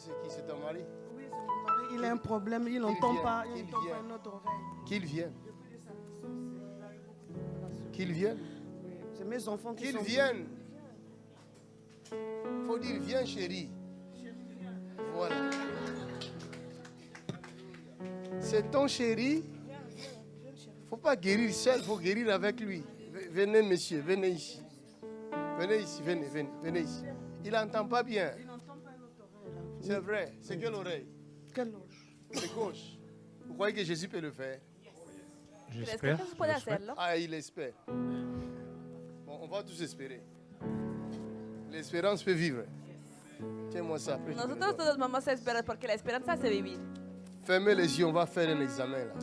c'est qui C'est ton mari Oui, c'est mon mari. Il a un problème, il n'entend pas, il n'entend pas vienne. notre oreille. Qu'il vienne. Qu'il vienne. Oui, C'est mes enfants qui Qu'il vienne. Faut dire viens chérie. Voilà. C'est ton chéri. Faut pas guérir seul, faut guérir avec lui. Venez monsieur, venez ici. Venez ici, venez, venez, venez ici. Il n'entend pas bien. C'est vrai. C'est quelle oreille Quelle loge C'est gauche. Vous croyez que Jésus peut le faire? ¿Crees que J'espère. Hacerlo? Ah, il espère. Bon, on va tous espérer. L'espérance peut vivre. Tiens-moi ça. Nosotros todos vamos a esperar porque la esperanza hace vivir. Fermez les yeux, on va faire un examen là.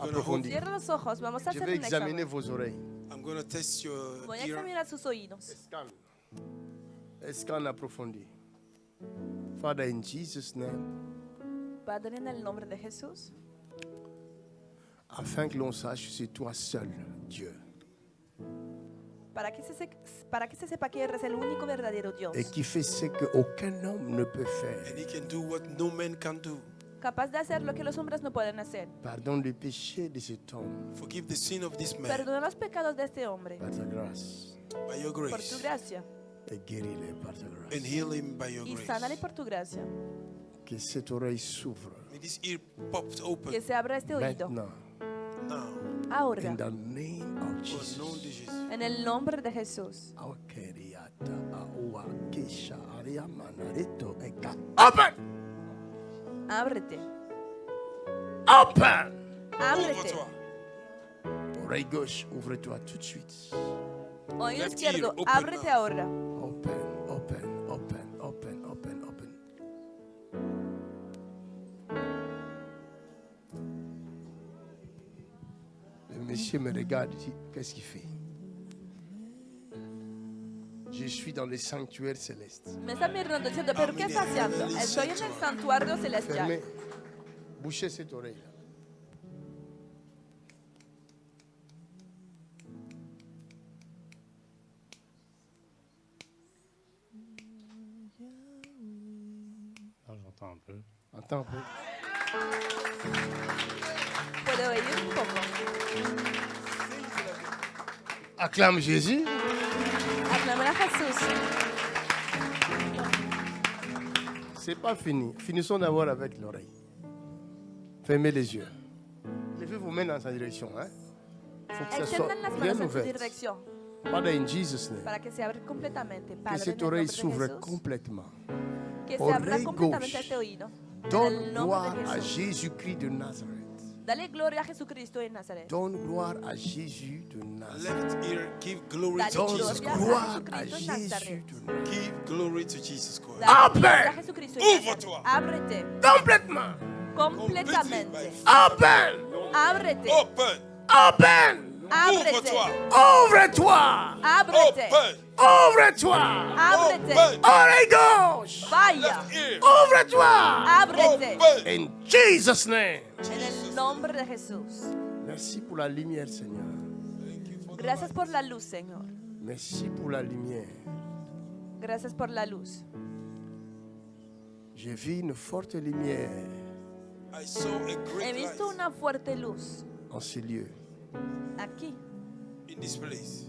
Approfondi. Cierra los ojos, vamos a Je hacer vais un examiner examen. vos oreilles. I'm going to test your Voy a ear. examinar sus oídos. Scan. Scan approfondi. Father, in Jesus' name, Padre, en el nombre de Jesús, afin que l'on sache que c'est toi seul, Dieu, para que, se, se- para que se sepa que eres el único verdadero Dios, et qui fait ce qu'aucun homme ne peut faire. And he can do what no man can do. capaz de hacer lo que los hombres no pueden hacer. Pardonne les péchés de cet homme Forgive the sin of this man Perdona los pecados de este hombre par ta grâce by your por tu grace. gracia et guéris-les par ta grâce. And heal him by your y grace. por tu gracia. Que cette oreille s'ouvre May this ear popped open Que se abra este oído maintenant. now. ahora, In the name of For Jesus. known en el nombre de Jesús. Aokeriata, aua, kisha, aria, manarito, eka. Open! Ábrete, Open! ábrete. Ouvre-toi. Oreille gauche, ouvre-toi tout de suite. Oído Left izquierdo, ear, open ábrete now. ahora. monsieur me regarde, dit, qu'est-ce qu'il fait? Je suis dans le sanctuaire céleste. Mi sta mirando dicendo perché sta siando? E sto io nel santuario celestiale. Bouchez cette oreille. Ah, j'entends un peu. Entends un peu. Acclame Jésus. Aclamen a Jesús. C'est pas fini. Finissons d'abord avec l'oreille. Fermez les yeux. Levez vos mains dans sa direction. Hein? faut que ça soit bien ouvert. Father, in Jesus' name. para que se abra completamente. Que Padre, en cette oreille s'ouvre complètement. que se abra Oreille completamente gauche. Donne gloire à. Jésus-Christ de Nazareth. Dallez gloire à Jésus-Christ de Nazareth. Donne gloire à Jésus de Nazareth. Let here give glory to Jesus Christ. gloire à Jésus de Nazareth. Give glory to Jesus Christ. Amen. Ouvre-toi. Complètement. Complètement. Amen. Open. Open. Ouvre-toi. Ouvre-toi. Open. Ouvre-toi. Oreille gauche. Vaya. Ouvre-toi. Abre-te. In Jesus' name. Jesus. Nombre de Jesús. Merci pour la lumière, Seigneur. Gracias por la luz, Señor. Merci pour la lumière. Gracias por la luz. J'ai vu une forte lumière I saw a He great light visto una fuerte luz en ces lieux. aquí. in this place.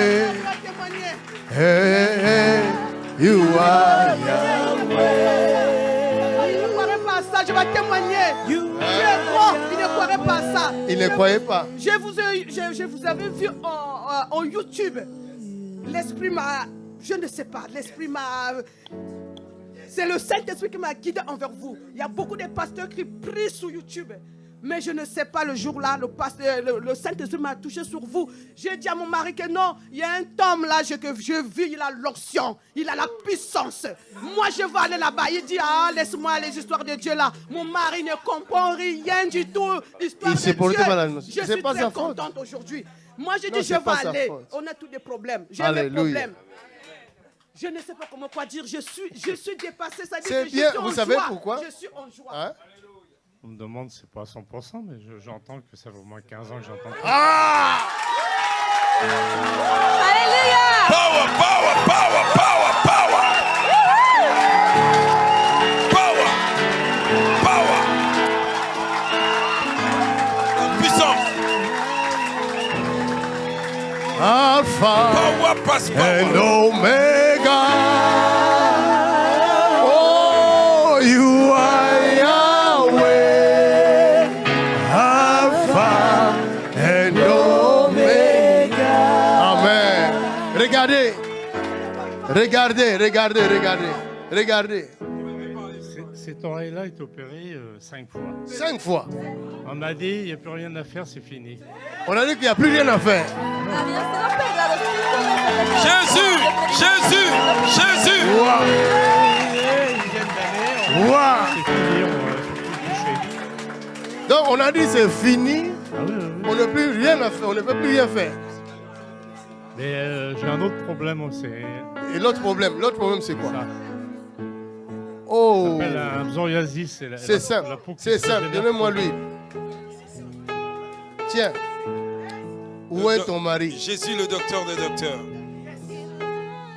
Ne pas. Je vous, ai- avais vu en, en- en YouTube. L'esprit m'a. Je ne sais pas, l'esprit m'a. C'est le Saint-Esprit qui m'a guidé envers vous. Il y a beaucoup de pasteurs qui prient sur YouTube. Mais je ne sais pas, le jour-là, le, pasteur- le, le Saint-Esprit m'a touché sur vous. J'ai dit à mon mari que non, il y a un homme là je- que je vis, il a l'onction, il a la puissance. Moi, je vais aller là-bas. Il dit, ah, laisse-moi les histoires de Dieu là. Mon mari ne comprend rien du tout. Histoire Il de Dieu. malade. Je suis pas très contente aujourd'hui. Moi, je dis, je vais aller. On a tous des problèmes. J'ai des problèmes. Je ne sais pas comment quoi dire. Je suis, je suis dépassée. Ça dit C'est que je bien. suis en Vous savez joie. pourquoi? Je suis en joie. Hein? On me demande, c'est pas à 100%, mais je- j'entends que ça fait au moins 15 ans que j'entends. Ah Alléluia. Power, power, power, power, power. Power. Power. Puissance. Alpha Power pass and power. Omega. Regardez, regardez, regardez. Regardez. Cette oreille-là est opérée euh, cinq fois. Cinq fois. On m'a dit, il n'y a plus rien à faire, c'est fini. On a dit qu'il n'y a plus rien à faire. Jésus, Jésus, Jésus. Toucher. Donc on a dit c'est fini. Ah oui, oui, oui. On n'a plus rien à faire. On ne peut plus rien faire. Mais euh, j'ai un autre problème aussi. Et l'autre problème, l'autre problème c'est quoi? Ça Oh. C'est la- c'est la- simple, c'est simple. Donnez-moi lui. Tiens. Où est ton mari? Jésus, le docteur des docteurs.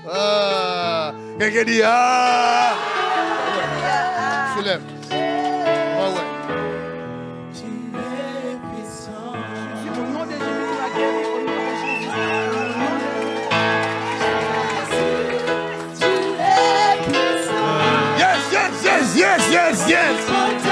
Ah, quelqu'un dit ah. Soulève. Yes, yes,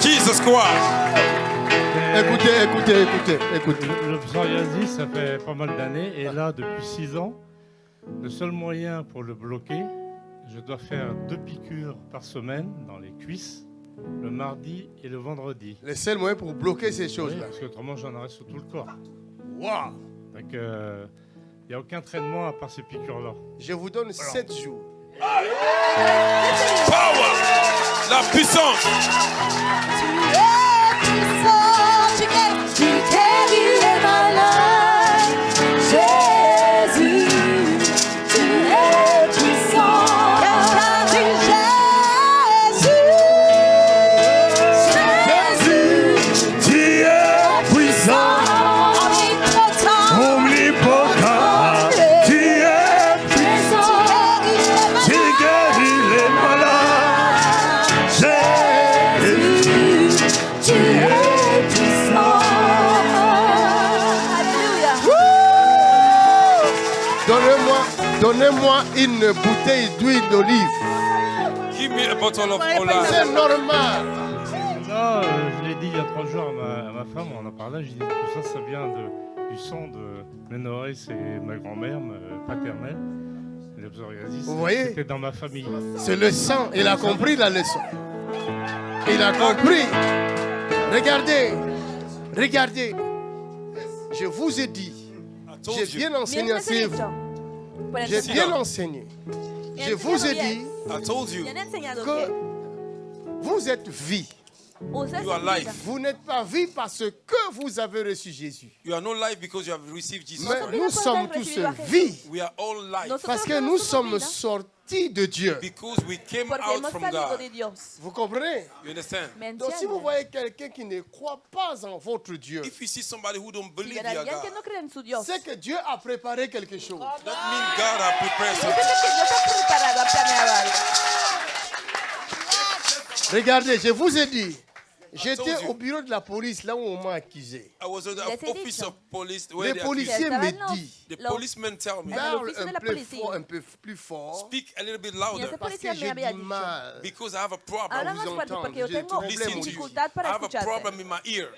Jesus Christ. Écoutez, écoutez, écoutez, écoutez. Le, le psoriasis, ça fait pas mal d'années. Et là, depuis 6 ans, le seul moyen pour le bloquer, je dois faire deux piqûres par semaine dans les cuisses, le mardi et le vendredi. Le seul moyen pour bloquer ces Oui, choses-là. parce qu'autrement, j'en aurais sur tout le corps. Waouh Donc, il n'y a aucun traitement à part ces piqûres-là. Je vous donne 7 jours. Power. La puissance. Donnez-moi une bouteille d'huile d'olive. Give me a bottle of C'est olive. normal. Non, je l'ai dit il y a trois jours à ma, à ma femme, on en parlait, je dis tout ça, ça vient de, du sang de Ménoré, c'est ma grand-mère ma- paternelle. Le psoriasis, Vous voyez? c'était dans ma famille. C'est le sang. Il a compris la leçon. Il a compris. Regardez. Regardez. Je vous ai dit. J'ai bien enseigné à. Por J'ai bien enseigné. Je vous ai dit que vous êtes vie. Use You are esa life. vida. Vous n'êtes pas vie parce que vous avez reçu Jésus. You are not life because you have received Jesus Mais Christ. nous sommes tous vie We are all life Nosotros parce que nous sommes sortis de Dieu. because we came Porque out hemos from salido God. de Dios. Vous comprenez? You Donc si vous voyez quelqu'un qui ne croit pas en votre Dieu, If you see somebody who don't believe God, c'est que Dieu a préparé quelque chose. that means God has prepared something. algo. Regardez, je vous ai dit, j'étais au bureau de la police là où on m'a accusé. I was at the office of police where Les policiers me disent, The policemen tell me, parle un peu policía. fort, un peu plus fort, speak a little bit louder parce que j'ai du mal. because I have a problem vous entendre, j'ai problème I have a problem in my ear.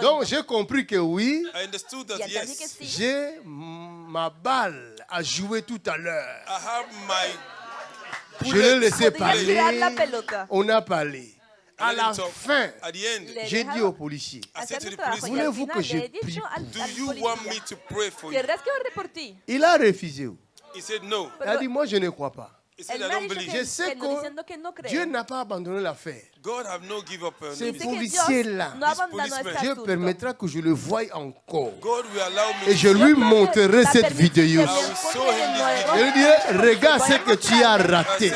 Donc j'ai compris que oui, yes, j'ai ma balle à jouer tout à l'heure. I have my Je l'ai laissé parler. On a parlé. À la fin, At the end, Le j'ai dit aux policiers, Voulez-vous que je prie? al, Do al you want me policía, to pray for you? ¿querrás que ore por ti? il a refusé. He said no. Il a dit, moi je ne crois pas. He said Él I me ha don't dicho believe. Je sais que. Dieu n'a pas abandonné l'affaire. God have no give up. Ces policiers-là, Dieu permettra que je le voie encore. God will allow me Et je lui montrerai cette vidéo. Je lui dirai, regarde ce que tu as raté.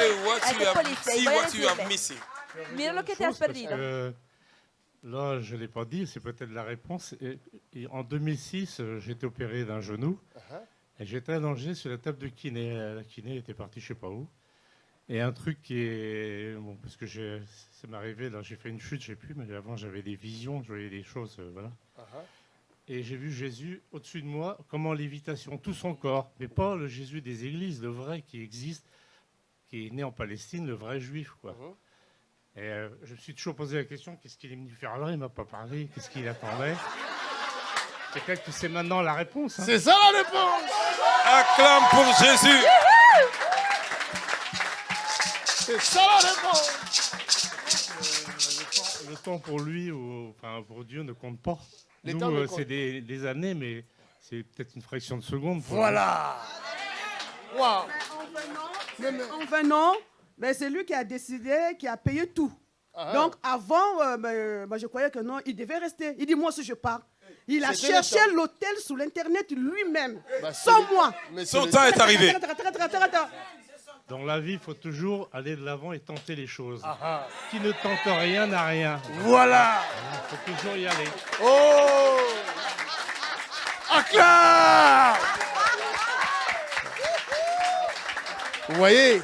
Mira lo que te has perdido. que là, je ne l'ai pas dit, c'est peut-être la réponse. Et- et en 2006, euh, j'ai été opéré d'un genou et j'étais allongé sur la table de kiné. La kiné était partie je ne sais pas où. Et un truc qui est. Bon, parce que ça m'est arrivé, là, j'ai fait une chute, je ne sais plus, mais avant j'avais des visions, je voyais des choses, euh, voilà. Et j'ai vu Jésus au-dessus de moi, comme en lévitation, tout son corps, mais pas le Jésus des églises, le vrai qui existe, qui est né en Palestine, le vrai juif, quoi. Et euh, je me suis toujours posé la question qu'est-ce qu'il est venu faire là? Il m'a pas parlé. Qu'est-ce qu'il attendait? Peut-être que c'est maintenant la réponse. hein. C'est ça la réponse. Acclame pour Jésus. C'est ça la réponse. Le temps pour lui ou enfin pour Dieu ne compte pas. Les Nous, temps ne euh, comptent c'est des, des années, mais c'est peut-être une fraction de seconde. pour Voilà. Waouh. En venant, ben, c'est lui qui a décidé, qui a payé tout. Ah, Donc avant, euh, euh, moi, je croyais que non, il devait rester. Il dit, moi aussi je pars. Il a cherché l'hôtel sur l'Internet lui-même, Bah, sans moi. Mais Son temps est arrivé. Attends, attends, attends, attends, attends. nous. Dans la vie, il faut toujours aller de l'avant et tenter les choses. Ah, ah. Qui ne tente rien n'a rien. Voilà. Il faut toujours y aller. Oh. Acclame. Vous voyez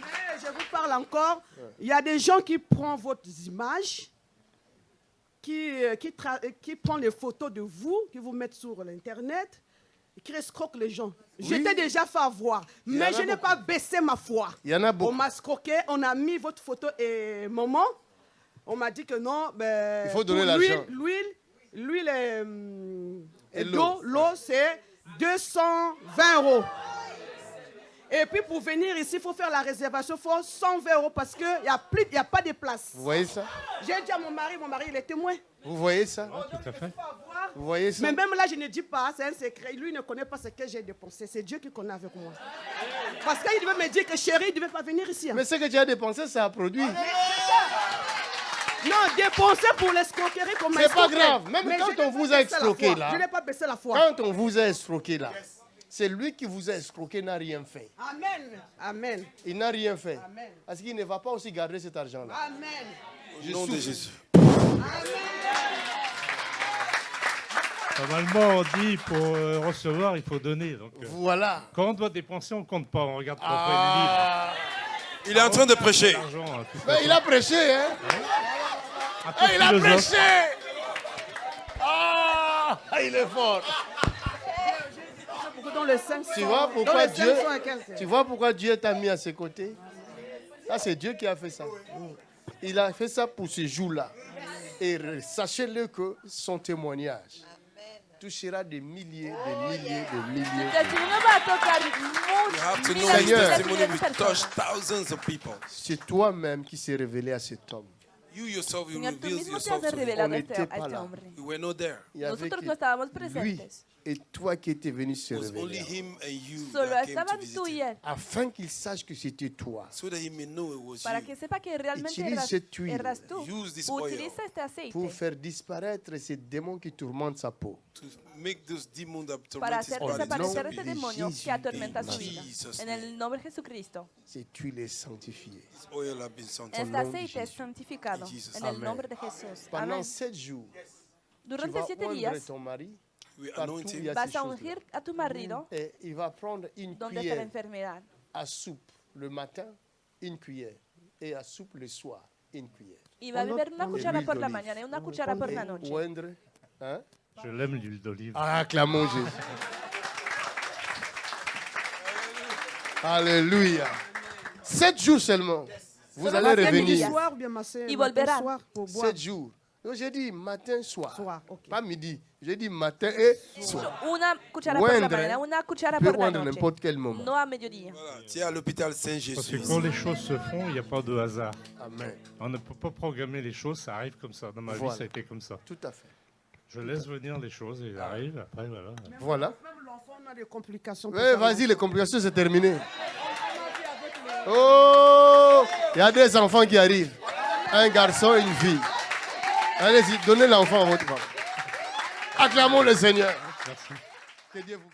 Mais je vous parle encore. Il y a des gens qui prennent vos images, qui, euh, qui, euh, qui prennent les photos de vous, qui vous mettent sur l'Internet, et qui escroquent les gens. J'étais déjà fait avoir, mais je n'ai pas baissé ma foi. Il y en a On beaucoup. m'a escroqué, on a mis votre photo et maman. On m'a dit que non, ben, Il faut donner l'argent. L'huile, l'huile, Et et l'eau. l'eau, l'eau c'est 220 euros. Et puis pour venir ici, il faut faire la réservation, il faut 120 euros parce qu'il n'y a, plus- il y a pas de place. Vous voyez ça? J'ai dit à mon mari, mon mari il est témoin. Vous voyez ça? Tout à fait. Vous voyez ça? Mais même là, je ne dis pas, c'est un secret. Lui ne connaît pas ce que j'ai dépensé. C'est Dieu qui connaît avec moi. Parce qu'il devait me dire que chérie, il ne devait pas venir ici. hein. Mais ce que tu as dépensé, ça a produit. Non, dépenser pour l'escroquerie comme C'est pas grave. Même quand on vous a escroqué, là. Je n'ai pas baissé la foi. Quand on vous a escroqué là, lui qui vous a escroqué n'a rien fait. Amen. Amen. Il n'a rien fait. Amen. Parce qu'il ne va pas aussi garder cet argent-là. Amen. Au nom de Jésus. Normalement, on dit pour euh, recevoir, il faut donner. Donc, euh, Voilà. quand on doit dépenser, on ne compte pas. On regarde pas Ah. Il est en train de prêcher. Mais il a prêché, hein peu Eh, Il a prêché Ah Il est fort. Dans le 500. Tu vois pourquoi Dieu, 500 et quelques. tu vois pourquoi Dieu t'a mis à ses côtés Ça, c'est Dieu qui a fait ça. Il a fait ça pour ce jour-là. Et sachez-le que son témoignage touchera des milliers, des milliers, des milliers. Seigneur. miles, testimony miles de will personas. touch thousands of people. C'est toi-même qui s'est révélé à cet homme. You yourself, you Señor, tú reveal mismo te yourself to revelado On n'était pas là. You were not there. Nosotros no estábamos lui presentes. Et toi qui étais venu se révéler. Solo estaban tú y él. Afin qu'il sache que c'était toi. So that he may know it was Para you. que sepa que realmente Utilice eras, cette huile. eras tú. Use this oil. Utiliza este aceite Pour faire disparaître ces démons qui tourmentent sa peau. To make those demons that para torment his hacer body desaparecer no. este de demonio Jésus. que atormenta In su vida. Jesus' En name. el nombre de Jesucristo. Cette huile est sanctifiée. This oil have been sanctified. Este nom de aceite es Jesús. santificado In Jesus' en el name. nombre de Jesús. Pendant Amén. sept jours, tu Durante vas siete oindre días ton mari. Partout, il y a vas ces a choses-là. ungir a tu marido Et il va prendre une donde está la cuillère enfermedad. à soupe le matin, une cuillère. Et à soupe le soir, une cuillère. Y va a beber una cuchara por la mañana y una cuchara por la Et noche. oindre. Hein? Je l'aime l'huile d'olive. Ah, acclamons Jésus. Alléluia. Sept jours seulement. Vous allez revenir. soir bien Y. Sept jours. Donc j'ai dit matin, soir. Pas midi. J'ai dit matin et soir. Una cuchara por la Oindre. mañana, una cuchara Tu peux por la oindre à noche. n'importe quel moment. No. Voilà. Tu es à l'hôpital Parce que Saint-Jésus. quand les choses se font, il n'y a pas de hasard. Amen. On ne peut pas programmer les choses, ça arrive comme ça. Dans ma Voilà. vie, ça a été comme ça. Tout à fait. Je laisse venir les choses et elles arrivent. Après, voilà. Voilà. Même l'enfant on a des complications. Oui, vas-y, les complications, c'est terminé. Oh, il y a des enfants qui arrivent. Un garçon et une fille. Allez-y, donnez l'enfant à votre femme. Acclamons le Seigneur. Merci. Que Dieu vous bénisse.